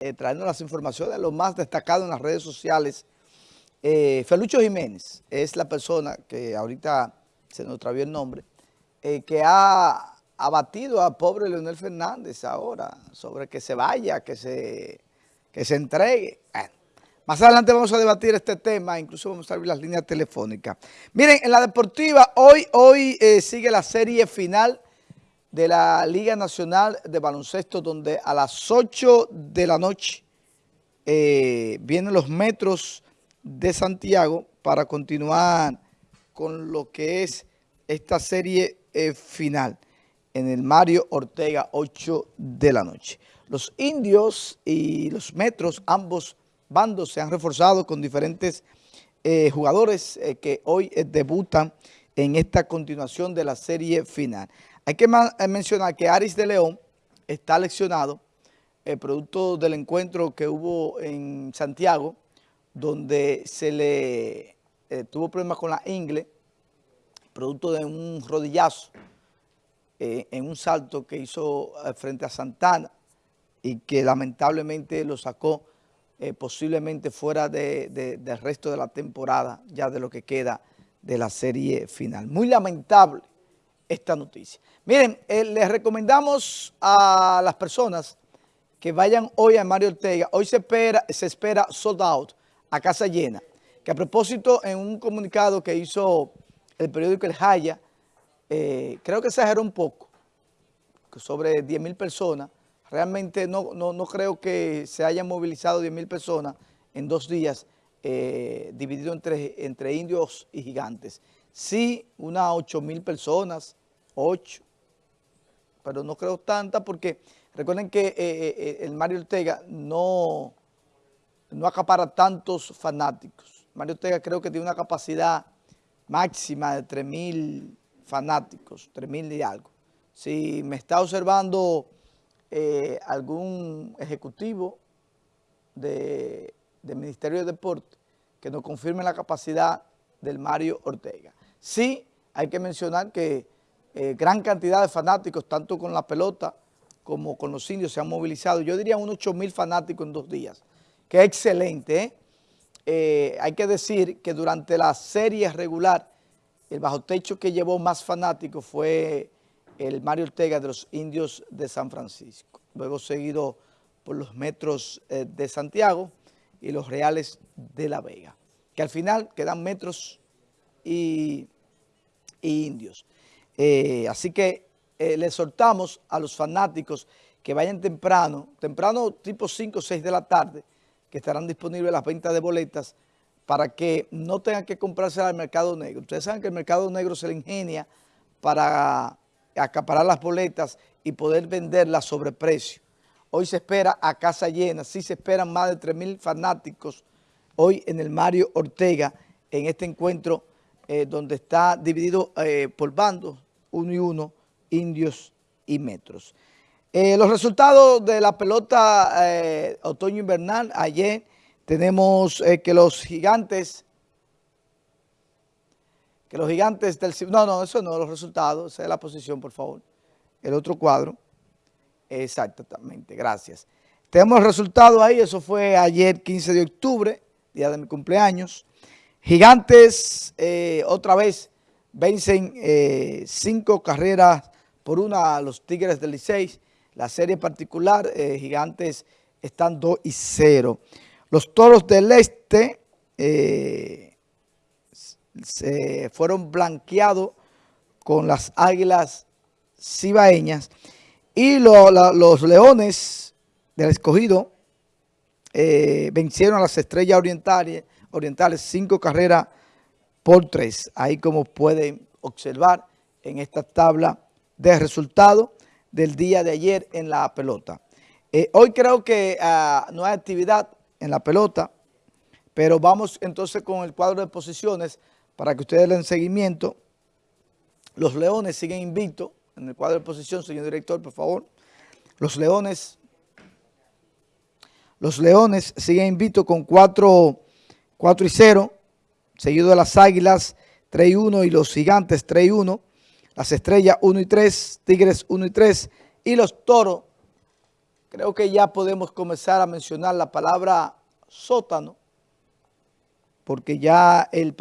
eh, trayendo las informaciones de lo más destacado en las redes sociales. Eh, Felucho Jiménez es la persona que ahorita se nos travió el nombre, eh, que ha abatido a pobre Leonel Fernández ahora sobre que se vaya, que se, que se entregue. más adelante vamos a debatir este tema, incluso vamos a abrir las líneas telefónicas. Miren, en la deportiva, hoy, hoy sigue la serie final de la Liga Nacional de Baloncesto, donde a las 8 de la noche eh, vienen los metros de Santiago para continuar con lo que es esta serie eh, final en el Mario Ortega, 8 de la noche. Los indios y los metros, ambos bandos se han reforzado con diferentes eh, jugadores que hoy debutan en esta continuación de la serie final. Hay que eh, mencionar que Aris de León está leccionado, el producto del encuentro que hubo en Santiago, donde se le eh, tuvo problemas con la ingle, producto de un rodillazo eh, en un salto que hizo frente a Santana y que lamentablemente lo sacó posiblemente fuera del resto de la temporada, ya de lo que queda de la serie final. Muy lamentable esta noticia. Miren, eh, les recomendamos a las personas que vayan hoy a Mario Ortega. Hoy se espera, se espera sold out a casa llena. Que a propósito, en un comunicado que hizo el periódico El Jaya, eh, creo que exageró un poco, sobre 10 mil personas. Realmente no, no, creo que se hayan movilizado 10 mil personas en dos días, eh, dividido entre, entre indios y gigantes. Sí, unas 8 mil personas, 8, pero no creo tanta porque recuerden que eh, eh, el Mario Ortega no, no acapara tantos fanáticos. Mario Ortega creo que tiene una capacidad máxima de 3 mil fanáticos, 3 mil y algo. Si me está observando algún ejecutivo del Ministerio de Deporte que nos confirme la capacidad del Mario Ortega. Sí, hay que mencionar que eh, gran cantidad de fanáticos, tanto con la pelota como con los indios, se han movilizado. Yo diría unos 8 mil fanáticos en dos días, que excelente. ¿eh? Eh, hay que decir que durante la serie regular, el bajo techo que llevó más fanáticos fue el Mario Ortega de los indios de San Francisco. Luego seguido por los metros de Santiago y los reales de La Vega, que al final quedan metros y indios. Eh, así que eh, le a los fanáticos que vayan temprano, temprano tipo 5 o 6 de la tarde, que estarán disponibles las ventas de boletas para que no tengan que comprarse al mercado negro. Ustedes saben que el mercado negro se le ingenia para acaparar las boletas y poder venderlas sobre precio. Hoy se espera a casa llena, sí se esperan más de 3 mil fanáticos hoy en el Mario Ortega, en este encuentro eh, donde está dividido por bandos, uno y uno, indios y metros. Eh, los resultados de la pelota eh, otoño-invernal, ayer tenemos eh, que los gigantes, que los gigantes del... No, no, eso no, los resultados, esa es la posición, por favor. El otro cuadro. Exactamente, gracias. Tenemos el resultado ahí, eso fue ayer 15 de octubre, día de mi cumpleaños. Gigantes, otra vez, vencen eh, cinco carreras por una a los Tigres del Licey. La serie particular, eh, Gigantes están 2 y 0. Los Toros del Este eh, se fueron blanqueados con las Águilas Cibaeñas y los Leones del Escogido vencieron a las Estrellas Orientales, orientales cinco carreras por 3. Ahí como pueden observar en esta tabla de resultados del día de ayer en la pelota. Eh, hoy creo que ah, no hay actividad en la pelota, pero vamos entonces con el cuadro de posiciones para que ustedes den seguimiento. Los Leones siguen invictos en el cuadro de posición, señor director, por favor. Los Leones, los Leones siguen invictos con 4, 4 y 0 seguido de las Águilas 3 y 1 y los Gigantes 3 y 1, las Estrellas 1 y 3, Tigres 1 y 3 y los Toros creo que ya podemos comenzar a mencionar la palabra sótano, porque ya el,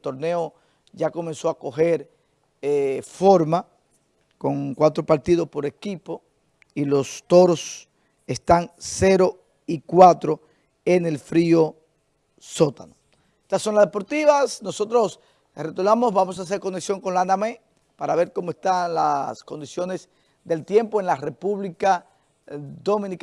torneo ya comenzó a coger eh, forma con cuatro partidos por equipo y los toros están 0 y 4 en el frío sótano. Estas son las deportivas, nosotros retornamos, vamos a hacer conexión con la ANAME para ver cómo están las condiciones del tiempo en la República Dominicana.